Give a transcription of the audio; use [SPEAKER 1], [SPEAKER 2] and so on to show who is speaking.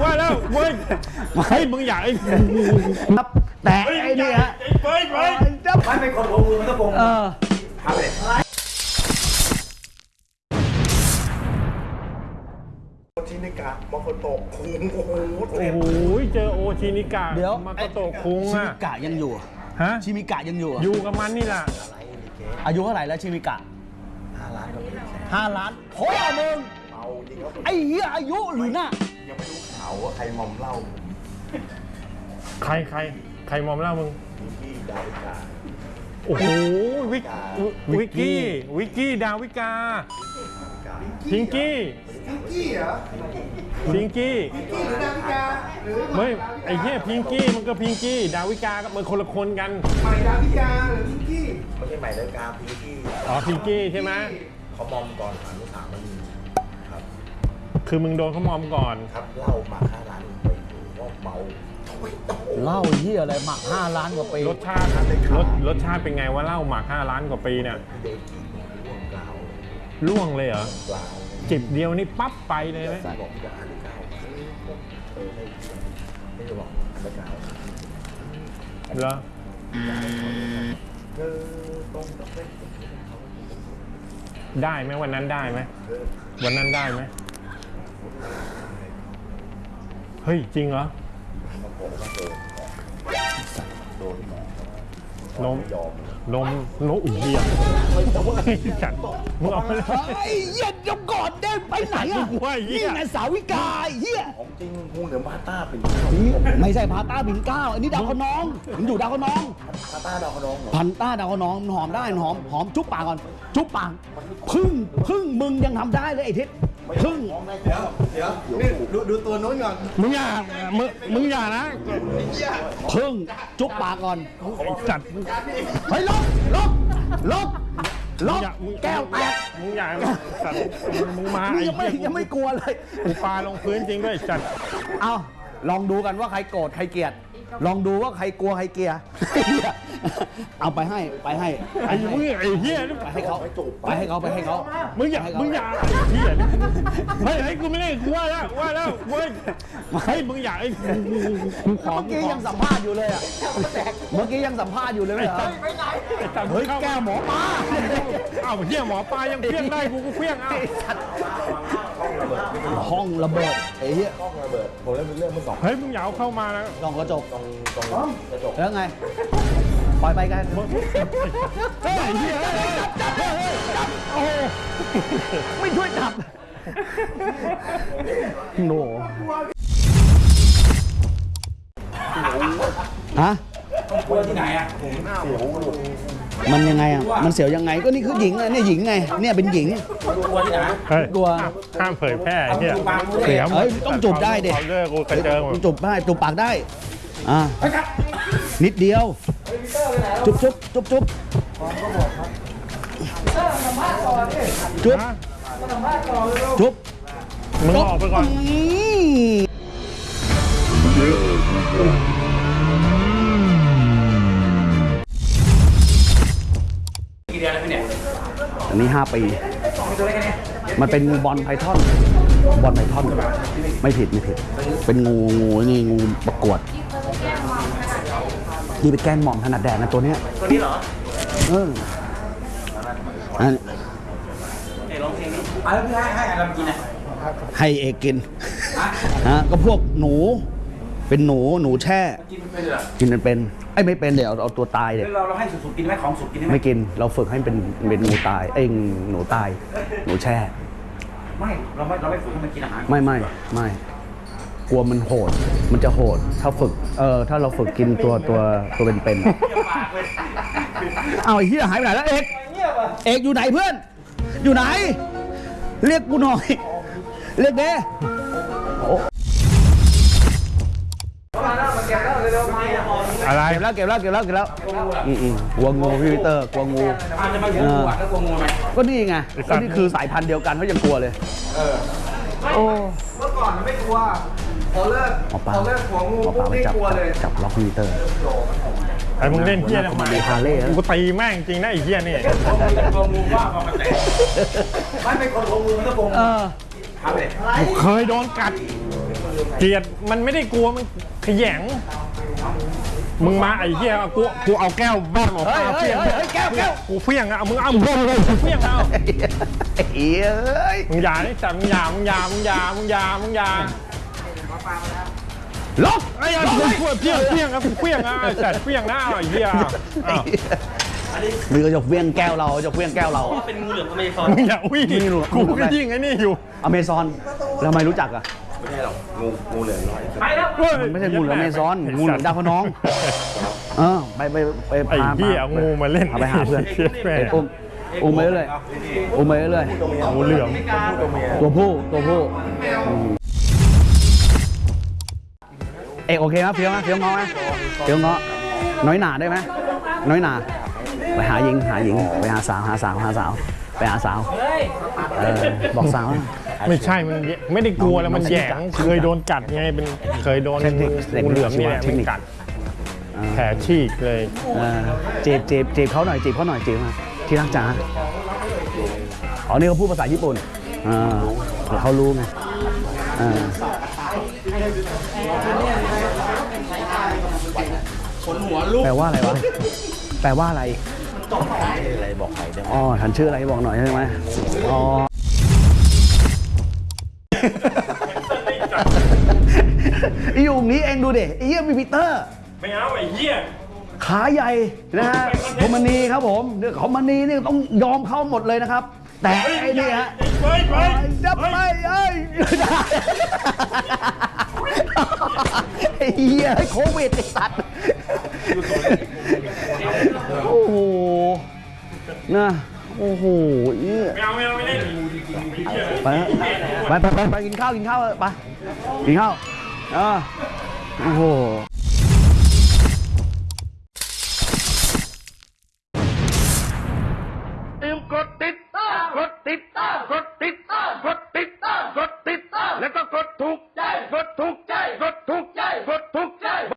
[SPEAKER 1] ว่าแล้วเว้ยเฮ้ยมึงอยากไอ้
[SPEAKER 2] ครับแต่ไอ้นี่ฮะ
[SPEAKER 1] เฮ้ยเฮ้ย
[SPEAKER 3] มันเป็นคนโกงมือมันต้องโกง
[SPEAKER 2] เออ
[SPEAKER 3] ทำเลย
[SPEAKER 4] ชินิกะมาโคโตะคุงโอ้โห
[SPEAKER 1] โอ้โหเจอโอชินิกะ
[SPEAKER 2] เดี๋ยว
[SPEAKER 1] มาโกโตะคุง
[SPEAKER 2] ชิ
[SPEAKER 1] อะ
[SPEAKER 2] มิกะยังอยู่
[SPEAKER 1] ฮะ
[SPEAKER 2] ชิมิกะยังอยู่
[SPEAKER 1] อยู่กับมันนี่แหละ
[SPEAKER 2] อายุเท่าไหร่แล้วชิมิกะ
[SPEAKER 4] ห้าล้านก็เป็นแสน
[SPEAKER 2] ห้าล้านพ่อมึง
[SPEAKER 4] เมาจริงครับ
[SPEAKER 2] ไอ้เหี้ยอายุหรือน่ะ
[SPEAKER 4] ยังไม่รู้ข่าวว่าใครมอมเหล้า
[SPEAKER 1] ใครใครใครมอมเล่ามึง
[SPEAKER 4] มีพี่ดาวิกา
[SPEAKER 1] โอ้โหวิกวิกกี้วิกกี้ดาวิกาพิงกี้พิงกี้เหรอพิงกี้ไม่ไอ้เหี้ยพิงกี้มันก็พิงกี้ ดาวิกาก็มันคนละคนกัน
[SPEAKER 4] ไม่ใช่ใหม่ดาวิกาพี่ที่
[SPEAKER 1] อ๋อพิงกี้ใช่ไหม
[SPEAKER 4] เขามอมก่อนอนุสาวรีย์ครับ
[SPEAKER 1] คือมึงโดนเขามอมก่อน
[SPEAKER 4] ครับเหล้ามาห้าล้านไปดูว่าเมาโอ้ยโอ้โห
[SPEAKER 2] เหล้าเหี้ยอะไรหมักห้าล้านกว่าปี
[SPEAKER 1] รสชาติรสรสชาติเป็นไงว่าเหล้าหมัก5ล้านกว่าปีเนี่ย
[SPEAKER 4] เดกิร่วงกล่าว
[SPEAKER 1] ล่วงเลยเหรอ
[SPEAKER 4] กล่าว
[SPEAKER 1] จิบเดียวนี่ปั๊บไปเลยไหม
[SPEAKER 4] บอกจะอ่านกล่าวเออให้ไม่จะบอกอ่านกล่าว
[SPEAKER 1] เหรอ
[SPEAKER 4] เออตรงกับเส้น
[SPEAKER 1] ได้ไหมวันนั้นได้ไหม
[SPEAKER 4] เออ
[SPEAKER 1] วันนั้นได้ไหม เฮ้ย จริงเหรอ
[SPEAKER 4] มาบอกว่าโดนโดนหมอน
[SPEAKER 1] ม
[SPEAKER 4] ยอม
[SPEAKER 1] นมนมอุ่นเดียจัดมึงเอาไปเลย
[SPEAKER 2] เฮ้ยเหี้ยเดี๋ยวก่อนได้ไปไหนอะ
[SPEAKER 1] กูว่าเหี้ย
[SPEAKER 2] นี่ไงสาวิกาไอ้เหี้ย
[SPEAKER 4] ของจริงพุงเหนือมาต้าเป็น
[SPEAKER 2] ไม่ใช่พาต้าบินเก้าอันนี้ดาวคะนองมันอยู่ดาวคะนอง
[SPEAKER 4] มาต้าดาวขนองเหรอ
[SPEAKER 2] พันต้าดาวคะนองมันหอมได้มันหอมหอมจุ๊บปากก่อน จุ๊บปากพึ่งพึ่งมึงยังทำได้เลยไอ้ทิศ พึ่ง
[SPEAKER 4] เดี๋ยวเดี๋ยวนี่ดูดูตัวนู้นก่อน
[SPEAKER 1] มึงอย่ามึงมึงอย่านะ
[SPEAKER 2] พึ่งจุ๊บปากก่อน
[SPEAKER 1] จัด
[SPEAKER 2] เฮ้ยลบลบลบล
[SPEAKER 1] มึง
[SPEAKER 2] บ
[SPEAKER 1] อย่ามึง
[SPEAKER 2] แก้วแตก
[SPEAKER 1] มึงอย่าจัดมึงมา
[SPEAKER 2] มึง
[SPEAKER 1] ไอ้
[SPEAKER 2] ยังไม่
[SPEAKER 1] เหี้ย
[SPEAKER 2] ยังไม่กลัวเลย
[SPEAKER 1] กูปาลงพื้นจริงด้วยจัด
[SPEAKER 2] เอาลองดูกันว่าใครโกรธใครเกลียด ลองดูว่าใครกลัวใครเกลียดเอาไปให้ไปให้
[SPEAKER 1] ไอ้มึงไอ้เหี้ยนี่
[SPEAKER 2] ไปให้เขาไปให้เขาไปให้เขา
[SPEAKER 1] มึงอย่า
[SPEAKER 2] ไปให้เข
[SPEAKER 1] มึงอย่าไอ้เหี้ยนี่เฮ้ยเฮ้ยกูไม่ได้กูว่าแล้วว่าแล้วเว้ยเฮ้ยมึงอย่าไอ้กูขอ
[SPEAKER 2] เมื่อ
[SPEAKER 1] กู
[SPEAKER 2] กี้
[SPEAKER 1] ขอ
[SPEAKER 2] ยังสัมภาษณ์อยู่เลยอะเมื่อกี้ยังสัมภาษณ์อยู่เลยไม่เหรอ
[SPEAKER 1] ไอ้จัด
[SPEAKER 2] เฮ้ยแก้วหมอปลา
[SPEAKER 1] เอ้าเหี้ยหมอปลายังเพี้ยงได้กูก็เพี้ยงเอ้า
[SPEAKER 2] ห้องระเบิดไอ้เหี้ย
[SPEAKER 4] ห้องระเบิดผมเล่นเป็นเรื่องเมื่อสอง
[SPEAKER 1] เฮ้ยมึงอย่าเอาเข้ามานะ
[SPEAKER 2] ลองกระจก
[SPEAKER 4] ตรงตรงกระจก
[SPEAKER 2] แล้วไงปล่อยไปกัน
[SPEAKER 1] เฮ้ยไอ้เหี้ย
[SPEAKER 2] จับเลยจับโอ้โหไม่ช่วยจับโนฮะ
[SPEAKER 3] กลัวที่ไหนอะ
[SPEAKER 2] มัน ยังไงอะ มันเสียวยังไง ก็นี่คือหญิงอะเนี่ยหญิงไง เนี่ยเป็นหญิง
[SPEAKER 3] กลัวที่ไหน
[SPEAKER 1] เฮ้ย
[SPEAKER 2] กลัว
[SPEAKER 1] ห้ามเผยแพร่ไอ้เหี้ยเสียหมด
[SPEAKER 2] เอ้ยต้องจูบได้ดิ
[SPEAKER 1] เอาเลิกกูกระเจิงหมด
[SPEAKER 2] จูบได้จูบปากได้ อ่า นิดเดียว จุ๊บจุ๊บจุ๊บจุ๊บจุ๊บ
[SPEAKER 1] ฮะ
[SPEAKER 2] จุ๊บ
[SPEAKER 1] มึงออกไปก่อน
[SPEAKER 2] อื
[SPEAKER 3] เดือนแล้วพี่เนี่ย
[SPEAKER 2] อันนี้ 5 ปี มันเป็นงูบอลไพทอน บอลไพทอน ไม่ผิดไม่ผิด เป็นงูงูนี่งูประกวด นี่เป็นแกนหม่อมถนัดแดกนะตัวเนี้ย
[SPEAKER 3] ตัวนี้เหรอ
[SPEAKER 2] เอออัน
[SPEAKER 3] เอ้ลองเพลงนี้อะแล้วพี่ให้ให้อะไรมากินอะ
[SPEAKER 2] ให้เอกกิน ฮะ ก็พวกหนู เป็นหนูหนูแช่
[SPEAKER 3] กินไม่เป็นเหรอ
[SPEAKER 2] กินมันเป็นไอ้ยไม่เป็นเดี๋ยวเอาเอาตัวตายเดี๋ยว
[SPEAKER 3] แล้วเราเราให้สุกๆกินไหมของสุกกินได้ไหม
[SPEAKER 2] ไม่กินเราฝึกให้เป็นเป็นงูตายเอ้ยหนูตาย หนูแช่
[SPEAKER 3] ไม่เราไม่เราไม่ฝึกให้มันกินอาหาร
[SPEAKER 2] ไม่ไม่ไม่กลัวมันโหด มันจะโหด ถ้าฝึกเออถ้าเราฝึกกินตัวตัวตัวเป็นๆอะ
[SPEAKER 3] ปากเลย
[SPEAKER 2] เอาไอ้เหี้ยหายไปไหนแล้วเอกเอกอยู่ไหนเพื่อน อยู่ไหน เรียกกูหน่อย เรียกเด้
[SPEAKER 1] อะไร
[SPEAKER 2] เก็บแล้วเก็บแล้วเก็บแล้วเก็บแล้วอืมอืมกลัวงูพี่วิเตอร์กลัวงู
[SPEAKER 3] อาจจะมาอยู่งูอะแล้วกลัวงูไหม
[SPEAKER 2] ก็นี่ไงก็นี่คือสายพันธุ์เดียวกันเขายังกลัวเลยโอ้
[SPEAKER 5] เมื่อก่อนมันไม่กลัวพอเลิก
[SPEAKER 2] หมอปลา
[SPEAKER 5] พอเลิกหัวงู
[SPEAKER 2] หมอป
[SPEAKER 5] ปุ๊
[SPEAKER 2] ลา
[SPEAKER 5] บ
[SPEAKER 2] ไป
[SPEAKER 5] นี่
[SPEAKER 2] จับ
[SPEAKER 5] กลัว
[SPEAKER 2] จับ
[SPEAKER 5] เลย
[SPEAKER 2] จับล็อกพี่วิเตอร์
[SPEAKER 1] ไอ้มึงเล่นเหี้ยทำไม
[SPEAKER 2] ดูฮาร์เลย์นะ
[SPEAKER 1] กูตีแม่งจริงนะไอ้เหี้ยนี่
[SPEAKER 3] กลัวงูว่ามามันแตกมันเป็นคนโกงมือมันต้องโกง
[SPEAKER 2] เออ
[SPEAKER 3] ทำเลย
[SPEAKER 1] กูเคยโดนกัดเกลียดมันไม่ได้กลัวมันขยง มึงมาไอ้เหี้ยกูกูเอาแก้วบ้างออกมา
[SPEAKER 2] เฮ้ยเฮ้ยเฮ้ยแก้วแก้ว
[SPEAKER 1] กูเฟี้ยงอะมึงเอามึงเลยกูเฟี้ยงเอา
[SPEAKER 2] ไอ้เหี้ยเอ้ย
[SPEAKER 1] มึงอย่านี่แต่มึงอย่ามึงอย่ามึงอย่ามึงอย่ามึงอย่า
[SPEAKER 2] ลบ
[SPEAKER 1] ไอ้ยันกูเฟี้ยงเฟี้ยงเฟี้ยงครับเฟี้ยงอะแต่เฟี้ยงหน้าไอ้เหี้ยอ้าว
[SPEAKER 2] หรือจะเวียงแก้วเราจะเวียงแก้วเรา
[SPEAKER 3] เป็นงูเหลือมอเมซอน
[SPEAKER 1] มึงอย่าวิ่ง
[SPEAKER 2] ไม่รู้
[SPEAKER 1] กูก็ยิ่งไอ้นี่อยู่
[SPEAKER 2] อเมซอนแล้วทำไมรู้จักอะ
[SPEAKER 4] ไม่ใช่หรอกงูงูเหลือมน้อย
[SPEAKER 3] ไปแล้ว
[SPEAKER 2] มันไม่ใช่งูเหลือมอเมซอนงูเหลือมดาวพะน้อง เออไปไปไป
[SPEAKER 1] ไอ้
[SPEAKER 2] พา
[SPEAKER 1] เหี้ยเอางูมาเล่น
[SPEAKER 2] พาไปหาเพื่อน
[SPEAKER 1] แม่
[SPEAKER 2] อุ้มอุ้มไปเรื่อยอุ้มไปเรื่อย
[SPEAKER 1] งูเหลือม
[SPEAKER 2] ตัวผู้ตัวผู้อืมเอกโอเคไหมเฟี้ยวไหมเฟี้ยวเงาะไหมเฟี้ยวเงาะน้อยหนาได้ไหมน้อยหนาไปหาหญิงหาหญิงไปหาสาวหาสาวหาสาวไปหาสาวเออบอกสาวนะ
[SPEAKER 1] ไม่ใช่มันไม่ได้กลัวแล้วมันแหยงเคยโดนกัดไงเป็นเคยโดน
[SPEAKER 2] เทคนิคเด็ก
[SPEAKER 1] งูเหลือมนี่แหละ
[SPEAKER 2] เทค
[SPEAKER 1] มัน
[SPEAKER 2] นิค
[SPEAKER 1] กัดแผลฉีกเลย
[SPEAKER 2] เออจีบจีบจีบเขาหน่อยจีบเขาหน่อยจีบมาที่รักจ๋าอ๋อนี่เขาพูดภาษาญี่ปุ่นอ่าเขารู้ไงอ่าแปลว่าอะไรวะ แปลว่าอะไร
[SPEAKER 4] อะไรบอกใครได้ไหม
[SPEAKER 2] อ๋อฉันชื่ออะไรบอกหน่อยได้ไหมอ๋อ อยู่อย่างนี้เองดูดิไอ้เยี่ยมีปีเตอร์
[SPEAKER 1] ไม่เอาไอ้เหี้ย
[SPEAKER 2] ขาใหญ่นะฮะคอมมานีครับผมเรื่องคอมมานีนี่ต้องยอมเข้าหมดเลยนะครับ แต่ไอ้นี่ฮะ
[SPEAKER 1] ไปไป
[SPEAKER 2] จะไปเอ้ยไอ้เหี้ยโควิดไอ้สัตว์โอ้โหนะ โอ้โหเอี้ย
[SPEAKER 1] ไม่เอาไม่เอาไม่เล่น
[SPEAKER 2] ไปไปไปไปกินข้าวกินข้าวไปกินข้าวอ่าโอ้โห